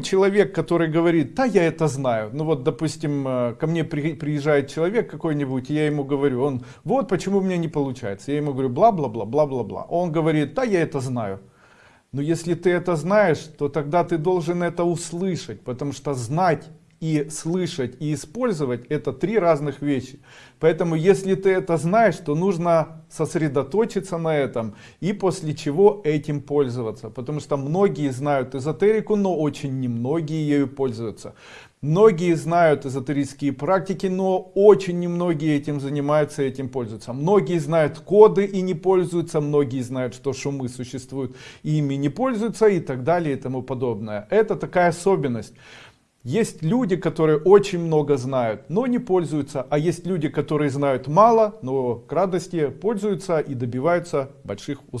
человек, который говорит, да, я это знаю. Ну вот, допустим, э, ко мне при, приезжает человек какой-нибудь, я ему говорю, он, вот почему у меня не получается. Я ему говорю, бла-бла-бла, бла-бла-бла. Он говорит, да, я это знаю. Но если ты это знаешь, то тогда ты должен это услышать, потому что знать и слышать и использовать это три разных вещи. Поэтому если ты это знаешь то нужно сосредоточиться на этом и после чего этим пользоваться. Потому что многие знают эзотерику но очень немногие ею пользуются. Многие знают эзотерические практики но очень немногие этим занимаются этим пользуются. Многие знают коды и не пользуются многие знают что шумы существуют и ими не пользуются и так далее и тому подобное. Это такая особенность есть люди, которые очень много знают, но не пользуются, а есть люди, которые знают мало, но к радости пользуются и добиваются больших успехов.